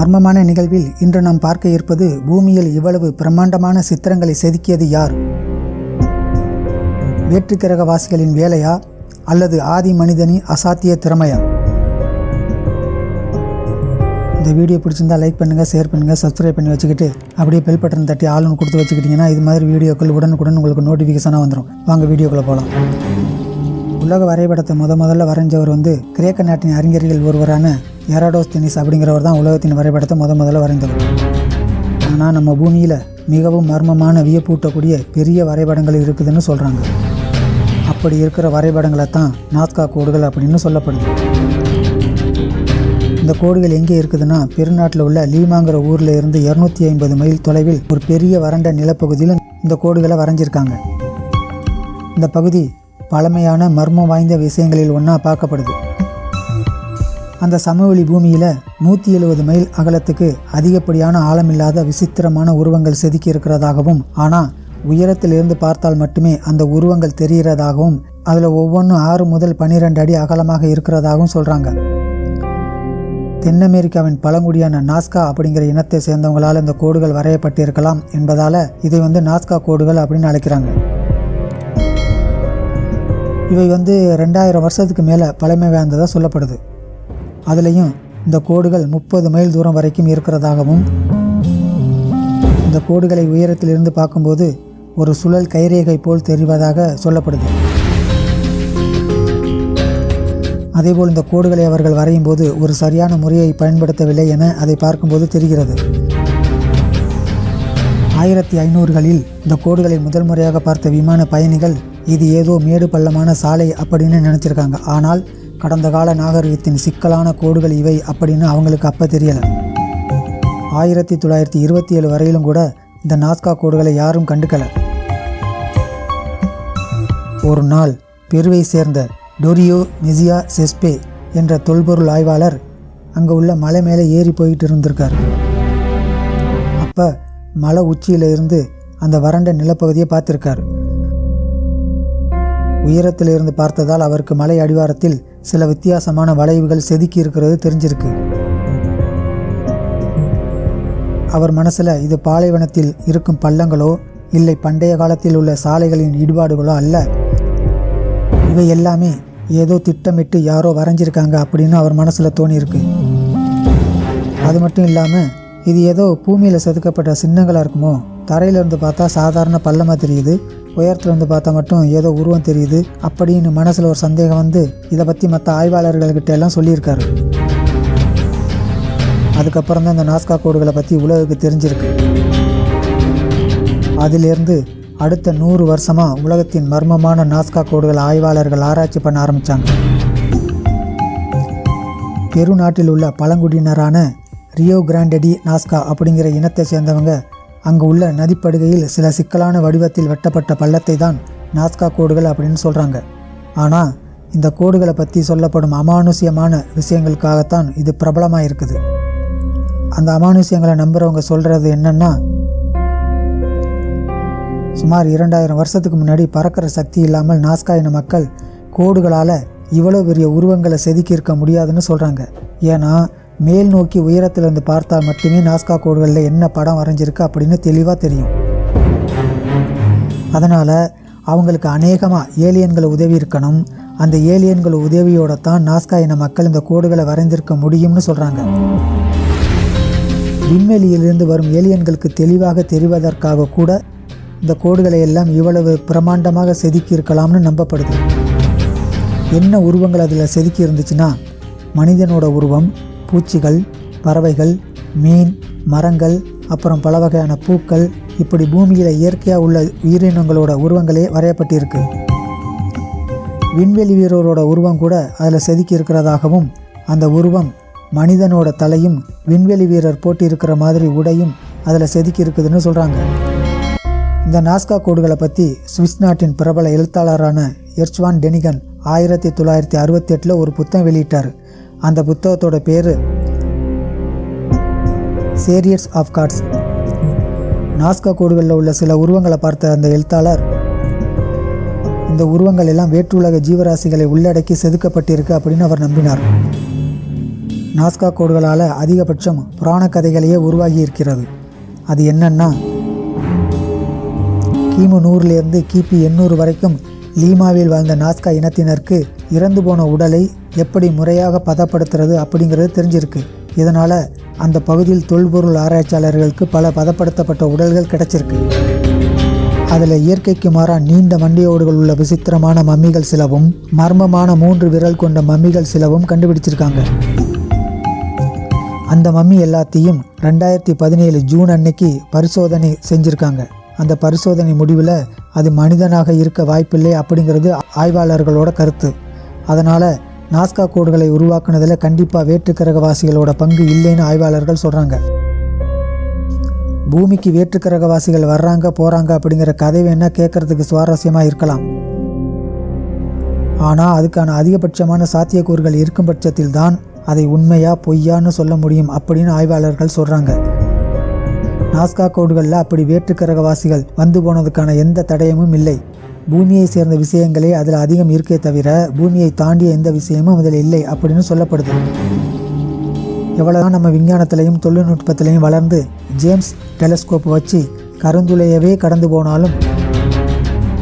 மர்மமான நிகழ்வில் இன்று நாம் பார்க்க இருப்பது பூமியில் இவ்வளவு பிரம்மாண்டமான சித்திரங்களை செதுக்கியது யார்? வேற்றுக்கிரகவாசிகளின் வேலையா? அல்லது ஆதி மனிதனின் அசாத்திய திறமையா? இந்த வீடியோ பிடிச்சிருந்தா லைக் பண்ணுங்கள் ஷேர் பண்ணுங்கள் சப்ஸ்கிரைப் பண்ணி வச்சுக்கிட்டு அப்படியே பெல் பட்டன் தட்டி ஆளுன்னு கொடுத்து வச்சுக்கிட்டிங்கன்னா இது மாதிரி வீடியோக்கள் உடனுக்குடன் உங்களுக்கு நோட்டிஃபிகேஷனாக வந்துடும் வாங்க வீடியோக்குள்ளே போகலாம் உலக வரைபடத்தை முத முதல்ல வரைஞ்சவர் வந்து கிரேக்க நாட்டின் அறிஞர்கள் ஒருவரான எராடோஸ்தினிஸ் அப்படிங்கிறவர் தான் உலகத்தின் வரைபடத்தை முத முதல்ல வரைந்தவர். ஆனால் நம்ம பூமியில் மிகவும் மர்மமான வியப்பூட்டக்கூடிய பெரிய வரைபடங்கள் இருக்குதுன்னு சொல்கிறாங்க அப்படி இருக்கிற வரைபடங்களை தான் நாஸ்கா கோடுகள் அப்படின்னு சொல்லப்படுது. இந்த கோடுகள் எங்கே இருக்குதுன்னா பெருநாட்டில் உள்ள லீமாங்கிற ஊரில் இருந்து இரநூத்தி ஐம்பது மைல் தொலைவில் ஒரு பெரிய வறண்ட நிலப்பகுதியில் இந்த கோடுகளை வரைஞ்சிருக்காங்க. இந்த பகுதி பழமையான மர்மம் வாய்ந்த விஷயங்களில் ஒன்றா பார்க்கப்படுது. அந்த சமவெளி பூமியில் நூற்றி எழுபது மைல் அகலத்துக்கு அதிகப்படியான ஆழமில்லாத விசித்திரமான உருவங்கள் செதுக்கி இருக்கிறதாகவும் ஆனால் உயரத்திலிருந்து பார்த்தால் மட்டுமே அந்த உருவங்கள் தெரிகிறதாகவும் அதில் ஒவ்வொன்றும் ஆறு முதல் பன்னிரெண்டு அடி அகலமாக இருக்கிறதாகவும் சொல்கிறாங்க தென் அமெரிக்காவின் பழங்குடியான நாஸ்கா அப்படிங்கிற இனத்தை சேர்ந்தவங்களால் இந்த கோடுகள் வரையப்பட்டிருக்கலாம் என்பதால் இதை வந்து நாஸ்கா கோடுகள் அப்படின்னு அழைக்கிறாங்க. இவை வந்து ரெண்டாயிரம் வருஷத்துக்கு மேலே பழமை வாய்ந்ததாக சொல்லப்படுது. அதுலேயும் இந்த கோடுகள் முப்பது மைல் தூரம் வரைக்கும் இருக்கிறதாகவும் இந்த கோடுகளை உயரத்திலிருந்து பார்க்கும்போது ஒரு சுழல் கைரேகை போல் தெரிவதாக சொல்லப்படுது. அதேபோல் இந்த கோடுகளை அவர்கள் வரையும் போது ஒரு சரியான முறையை பயன்படுத்தவில்லை என அதை பார்க்கும்போது தெரிகிறது. ஆயிரத்தி ஐநூறுகளில் இந்த கோடுகளை முதல் முறையாக பார்த்த விமான பயணிகள் இது ஏதோ மேடு பள்ளமான சாலை அப்படின்னு நினச்சிருக்காங்க. ஆனால் கடந்த கால நாகரிகத்தின் சிக்கலான கோடுகள் இவை அப்படின்னு அவங்களுக்கு அப்போ தெரியலை. ஆயிரத்தி தொள்ளாயிரத்தி இருபத்தி ஏழு வரையிலும் கூட இந்த நாஸ்கா கோடுகளை யாரும் கண்டுக்கல. ஒரு நாள் பெருவை சேர்ந்த டொரியோ மெசியா செஸ்பே என்ற தொல்பொருள் ஆய்வாளர் அங்கே உள்ள மலை மேலே ஏறி போயிட்டு இருந்திருக்கார். அப்போ மலை உச்சியிலிருந்து அந்த வறண்ட நிலப்பகுதியை பார்த்துருக்காரு. உயரத்தில் இருந்து பார்த்ததால் அவருக்கு மலை அடிவாரத்தில் சில வித்தியாசமான வளைவுகள் செதுக்கி இருக்கிறது தெரிஞ்சிருக்கு. அவர் மனசில் இது பாலைவனத்தில் இருக்கும் பள்ளங்களோ இல்லை பண்டைய காலத்தில் உள்ள சாலைகளின் ஈடுபாடுகளோ அல்ல. இவை எல்லாமே ஏதோ திட்டமிட்டு யாரோ வரைஞ்சிருக்காங்க அப்படின்னு அவர் மனசில் தோணியிருக்கு. அது மட்டும் இல்லாமல் இது ஏதோ பூமியில் செதுக்கப்பட்ட சின்னங்களாக இருக்குமோ தரையிலிருந்து பார்த்தா சாதாரண பள்ளமாக தெரியுது. உயரத்துலேருந்து பார்த்தா மட்டும் ஏதோ உருவம் தெரியுது. அப்படின்னு மனசில் ஒரு சந்தேகம் வந்து இதை பற்றி மற்ற ஆய்வாளர்கள்கிட்ட எல்லாம் சொல்லியிருக்காரு. அதுக்கப்புறம் தான் இந்த நாஸ்கா கோடுகளை பற்றி உலகுக்கு தெரிஞ்சிருக்கு. அதிலிருந்து அடுத்த நூறு வருஷமாக உலகத்தின் மர்மமான நாஸ்கா கோடுகள் ஆய்வாளர்கள் ஆராய்ச்சி பண்ண ஆரம்பித்தாங்க பெரு நாட்டில் உள்ள பழங்குடியினரான ரியோ கிராண்டடி நாஸ்கா அப்படிங்கிற இனத்தை சேர்ந்தவங்க அங்கு உள்ள நதிப்படுகையில் சில சிக்கலான வடிவத்தில் வெட்டப்பட்ட பள்ளத்தை தான் நாஸ்கா கோடுகள் அப்படின்னு சொல்கிறாங்க ஆனால் இந்த கோடுகளை பற்றி சொல்லப்படும் அமானுஷ்யமான விஷயங்களுக்காகத்தான் இது பிரபலமாக இருக்குது அந்த அமானுஷ்யங்களை நம்புகிறவங்க சொல்கிறது என்னென்னா சுமார் இரண்டாயிரம் வருஷத்துக்கு முன்னாடி பறக்கிற சக்தி இல்லாமல் நாஸ்கா இன மக்கள் கோடுகளால் இவ்வளோ பெரிய உருவங்களை செதுக்கி இருக்க முடியாதுன்னு சொல்கிறாங்க ஏன்னா மேல் நோக்கி உயரத்திலிருந்து பார்த்தால் மட்டுமே நாஸ்கா கோடுகளில் என்ன படம் வரைஞ்சிருக்கு அப்படின்னு தெளிவாக தெரியும். அதனால் அவங்களுக்கு அநேகமாக ஏலியன்கள் உதவி இருக்கணும். அந்த ஏலியன்கள் உதவியோட தான் நாஸ்கா இன மக்கள் இந்த கோடுகளை வரைந்திருக்க முடியும்னு சொல்கிறாங்க விண்வெளியிலிருந்து வரும் ஏலியன்களுக்கு தெளிவாக தெரிவதற்காக கூட இந்த கோடுகளை எல்லாம் இவ்வளவு பிரமாண்டமாக செதுக்கி இருக்கலாம்னு நம்பப்படுது. என்ன உருவங்கள் அதில் செதுக்கி இருந்துச்சுன்னா மனிதனோட உருவம் பூச்சிகள் பறவைகள் மீன் மரங்கள் அப்புறம் பல வகையான பூக்கள் இப்படி பூமியில் இயற்கையாக உள்ள உயிரினங்களோட உருவங்களே வரையப்பட்டிருக்கு. விண்வெளி வீரரோட உருவம் கூட அதில் செதுக்கி இருக்கிறதாகவும் அந்த உருவம் மனிதனோட தலையும் விண்வெளி வீரர் போட்டி இருக்கிற மாதிரி உடையும் அதில் செதுக்கி இருக்குதுன்னு சொல்கிறாங்க இந்த நாஸ்கா கோடுகளை பற்றி சுவிஸ் நாட்டின் பிரபல எழுத்தாளரான எர்ச்வான் டெனிகன் ஆயிரத்தி தொள்ளாயிரத்தி அறுபத்தி எட்டில் ஒரு புத்தகம் வெளியிட்டார். அந்த புத்தகத்தோட பேர் சேரியட்ஸ் ஆஃப் கார்ட்ஸ் நாஸ்கா கோடுகளில் உள்ள சில உருவங்களை பார்த்த அந்த எழுத்தாளர் இந்த உருவங்கள் எல்லாம் வேற்றுலக ஜீவராசிகளை உள்ளடக்கி செதுக்கப்பட்டிருக்கு அப்படின்னு அவர் நம்பினார். நாஸ்கா கோடுகளால் அதிகபட்சம் புராண கதைகளையே உருவாகி இருக்கிறது. அது என்னன்னா கிமு நூறுலேருந்து கிபி எண்ணூறு வரைக்கும் லீமாவில் வாழ்ந்த நாஸ்கா இனத்தினருக்கு இறந்து போன உடலை எப்படி முறையாக பதப்படுத்துறது அப்படிங்கிறது தெரிஞ்சிருக்கு. இதனால் அந்த பகுதியில் தொல்பொருள் ஆராய்ச்சியாளர்களுக்கு பல பதப்படுத்தப்பட்ட உடல்கள் கிடைச்சிருக்கு. அதில் இயற்கைக்கு மாறாக நீண்ட மண்டையோடுகள் உள்ள விசித்திரமான மம்மிகள் சிலவும் மர்மமான மூன்று விரல் கொண்ட மம்மிகள் சிலவும் கண்டுபிடிச்சிருக்காங்க. அந்த மம்மி எல்லாத்தையும் ரெண்டாயிரத்தி பதினேழு ஜூன் அன்னைக்கு பரிசோதனை செஞ்சுருக்காங்க. அந்த பரிசோதனை முடிவில் அது மனிதனாக இருக்க வாய்ப்பில்லை அப்படிங்கிறது ஆய்வாளர்களோட கருத்து. அதனால் நாஸ்கா கோடுகளை உருவாக்குனதில் கண்டிப்பாக வேற்றுக்கிரகவாசிகளோட பங்கு இல்லைன்னு ஆய்வாளர்கள் சொல்கிறாங்க பூமிக்கு வேற்றுக்கிரகவாசிகள் வர்றாங்க போகிறாங்க அப்படிங்கிற கதை வேணால் கேட்குறதுக்கு சுவாரஸ்யமாக இருக்கலாம். ஆனால் அதுக்கான அதிகபட்சமான சாத்தியக்கூறுகள் இருக்கும் பட்சத்தில் தான் அதை உண்மையா பொய்யான்னு சொல்ல முடியும் அப்படின்னு ஆய்வாளர்கள் சொல்கிறாங்க நாஸ்கா கோடுகளில் அப்படி வேற்றுக்கிரகவாசிகள் வந்து போனதுக்கான எந்த தடயமும் இல்லை. பூமியை சேர்ந்த விஷயங்களே அதில் அதிகம் இருக்கே தவிர பூமியை தாண்டிய எந்த விஷயமும் அதில் இல்லை அப்படின்னு சொல்லப்படுது. எவ்வளோதான் நம்ம விஞ்ஞானத்திலையும் தொழில்நுட்பத்திலையும் வளர்ந்து ஜேம்ஸ் டெலஸ்கோப் வச்சு கருந்துளையவே கடந்து போனாலும்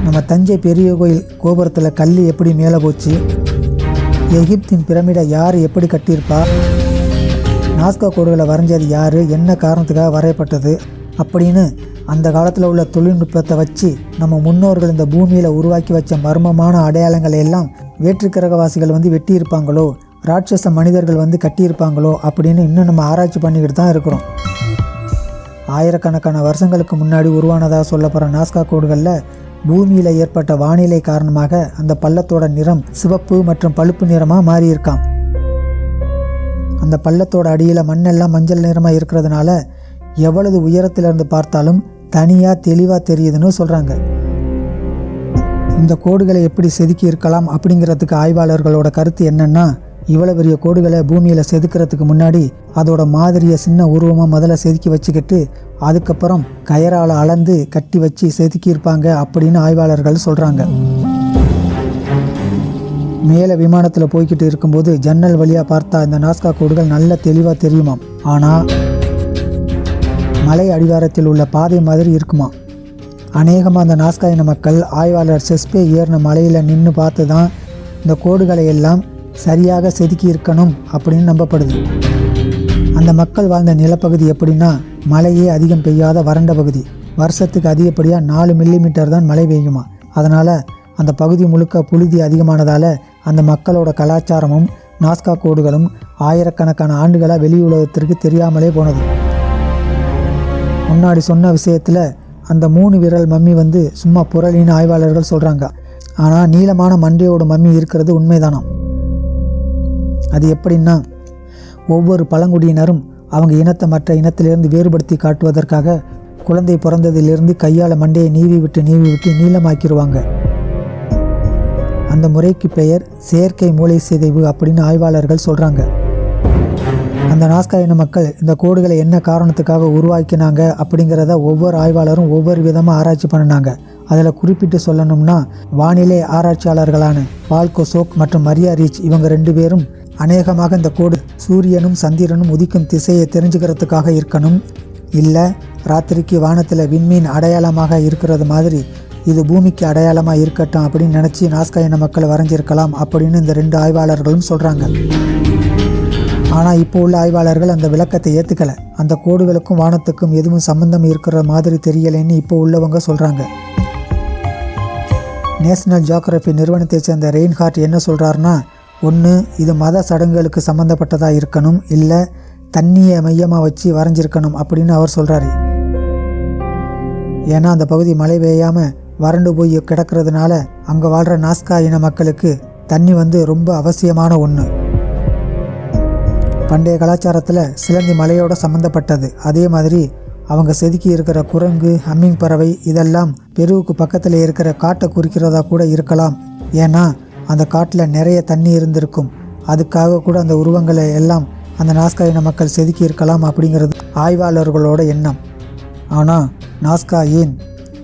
நம்ம தஞ்சை பெரிய கோயில் கோபுரத்தில் கல் எப்படி மேலே போச்சு எகிப்தின் பிரமிடை யார் எப்படி கட்டியிருப்பா நாஸ்கா கோடுகளை வரைஞ்சது யார்? என்ன காரணத்துக்காக வரையப்பட்டது? அப்படின்னு அந்த காலத்தில் உள்ள தொழில்நுட்பத்தை வச்சு நம்ம முன்னோர்கள் இந்த பூமியில் உருவாக்கி வச்ச மர்மமான அடையாளங்களை எல்லாம் வேற்றுக்கிரகவாசிகள் வந்து வெட்டியிருப்பாங்களோ? ராட்சச மனிதர்கள் வந்து கட்டியிருப்பாங்களோ? அப்படின்னு இன்னும் நம்ம ஆராய்ச்சி பண்ணிக்கிட்டு தான் இருக்கிறோம். ஆயிரக்கணக்கான வருஷங்களுக்கு முன்னாடி உருவானதாக சொல்லப்படுற நாஸ்கா கோடுகளில் பூமியில் ஏற்பட்ட வானிலை காரணமாக அந்த பள்ளத்தோட நிறம் சிவப்பு மற்றும் பழுப்பு நிறமாக மாறியிருக்காம். அந்த பள்ளத்தோட அடியில் மண்ணெல்லாம் மஞ்சள் நிறமாக இருக்கிறதுனால எவ்வளவு உயரத்திலிருந்து பார்த்தாலும் தனியாக தெளிவாக தெரியுதுன்னு சொல்கிறாங்க இந்த கோடுகளை எப்படி செதுக்கி இருக்கலாம் அப்படிங்கிறதுக்கு ஆய்வாளர்களோட கருத்து என்னன்னா இவ்வளோ பெரிய கோடுகளை பூமியில் செதுக்கிறதுக்கு முன்னாடி அதோட மாதிரியை சின்ன உருவமாக முதல்ல செதுக்கி வச்சுக்கிட்டு அதுக்கப்புறம் கயரால் அளந்து கட்டி வச்சு செதுக்கியிருப்பாங்க அப்படின்னு ஆய்வாளர்கள் சொல்கிறாங்க மேலே விமானத்தில் போய்கிட்டு இருக்கும்போது ஜன்னல் வழியாக பார்த்தா இந்த நாஸ்கா கோடுகள் நல்ல தெளிவாக தெரியுமாம். ஆனால் மலை அடிவாரத்தில் உள்ள பாதை மாதிரி இருக்குமா? அநேகமாக அந்த நாஸ்கா இன மக்கள் ஆய்வாளர் செஸ்பே ஏறின மலையில் நின்று பார்த்து தான் இந்த கோடுகளை எல்லாம் சரியாக செதுக்கி இருக்கணும் அப்படின்னு நம்பப்படுது. அந்த மக்கள் வாழ்ந்த நிலப்பகுதி எப்படின்னா மழையே அதிகம் பெய்யாத வறண்ட பகுதி. வருஷத்துக்கு அதிகப்படியாக நாலு மில்லிமீட்டர் தான் மழை பெய்யுமா? அதனால் அந்த பகுதி முழுக்க புழுதி அதிகமானதால் அந்த மக்களோட கலாச்சாரமும் நாஸ்கா கோடுகளும் ஆயிரக்கணக்கான ஆண்டுகளாக வெளி உலகத்திற்கு தெரியாமலே போனது. முன்னாடி சொன்ன விஷயத்தில் அந்த மூணு விரல் மம்மி வந்து சும்மா புரளின்னு ஆய்வாளர்கள் சொல்கிறாங்க ஆனால் நீளமான மண்டையோட மம்மி இருக்கிறது உண்மைதானாம். அது எப்படின்னா ஒவ்வொரு பழங்குடியினரும் அவங்க இனத்தை மற்ற இனத்திலிருந்து வேறுபடுத்தி காட்டுவதற்காக குழந்தை பிறந்ததிலிருந்து கையால் மண்டையை நீவி விட்டு நீவி விட்டு நீளமாக்கிடுவாங்க அந்த முறைக்கு பெயர் செயற்கை மூளை சிதைவு அப்படின்னு ஆய்வாளர்கள் சொல்கிறாங்க அந்த நாஸ்கா இன மக்கள் இந்த கோடுகளை என்ன காரணத்துக்காக உருவாக்கினாங்க அப்படிங்கிறத ஒவ்வொரு ஆய்வாளரும் ஒவ்வொரு விதமாக ஆராய்ச்சி பண்ணினாங்க. அதில் குறிப்பிட்டு சொல்லணும்னா வானிலை ஆராய்ச்சியாளர்களான பால்கோ சோக் மற்றும் மரியா ரீச் இவங்க ரெண்டு பேரும் அநேகமாக இந்த கோடு சூரியனும் சந்திரனும் உதிக்கும் திசையை தெரிஞ்சுக்கிறதுக்காக இருக்கணும். இல்லை ராத்திரிக்கு வானத்தில் விண்மீன் அடையாளமாக இருக்கிறது மாதிரி இது பூமிக்கு அடையாளமாக இருக்கட்டும் அப்படின்னு நினச்சி நாஸ்கா இன மக்கள் வரைஞ்சிருக்கலாம் அப்படின்னு இந்த ரெண்டு ஆய்வாளர்களும் சொல்கிறாங்க ஆனால் இப்போ உள்ள ஆய்வாளர்கள் அந்த விளக்கத்தை ஏற்றுக்கலை அந்த கோடுகளுக்கும் வானத்துக்கும் எதுவும் சம்பந்தம் இருக்கிற மாதிரி தெரியலைன்னு இப்போ உள்ளவங்க சொல்கிறாங்க நேஷனல் ஜியோகிராஃபி நிறுவனத்தை சேர்ந்த ரெயின்ஹார்ட் என்ன சொல்கிறாருன்னா ஒன்று இது மத சடங்குகளுக்கு சம்மந்தப்பட்டதாக இருக்கணும் இல்லை தண்ணியை மையமாக வச்சு வரைஞ்சிருக்கணும் அப்படின்னு அவர் சொல்கிறாரு ஏன்னா அந்த பகுதி மழை பெய்யாமல் வறண்டு போய் கிடக்கிறதுனால அங்கே வாழ்கிற நாஸ்கா இன மக்களுக்கு தண்ணி வந்து ரொம்ப அவசியமான ஒன்று பண்டைய கலாச்சாரத்தில் சிலந்தி மலையோட சம்மந்தப்பட்டது அதே மாதிரி அவங்க செதுக்கி இருக்கிற குரங்கு ஹம்மிங் பறவை இதெல்லாம் பெருவுக்கு பக்கத்தில் இருக்கிற காட்டை குறிக்கிறதா கூட இருக்கலாம். ஏன்னா அந்த காட்டில் நிறைய தண்ணி இருந்திருக்கும். அதுக்காக கூட அந்த உருவங்களை எல்லாம் அந்த நாஸ்கா இன மக்கள் செதுக்கி இருக்கலாம் அப்படிங்கிறது ஆய்வாளர்களோட எண்ணம். ஆனால் நாஸ்கா ஏன்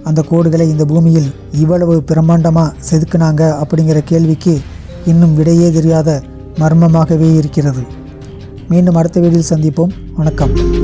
அந்த கோடுகளை இந்த பூமியில் இவ்வளவு பிரம்மாண்டமாக செதுக்குனாங்க அப்படிங்கிற கேள்விக்கு இன்னும் விடையே தெரியாத மர்மமாகவே இருக்கிறது. மீண்டும் அடுத்த வீடியோவில் சந்திப்போம். வணக்கம்.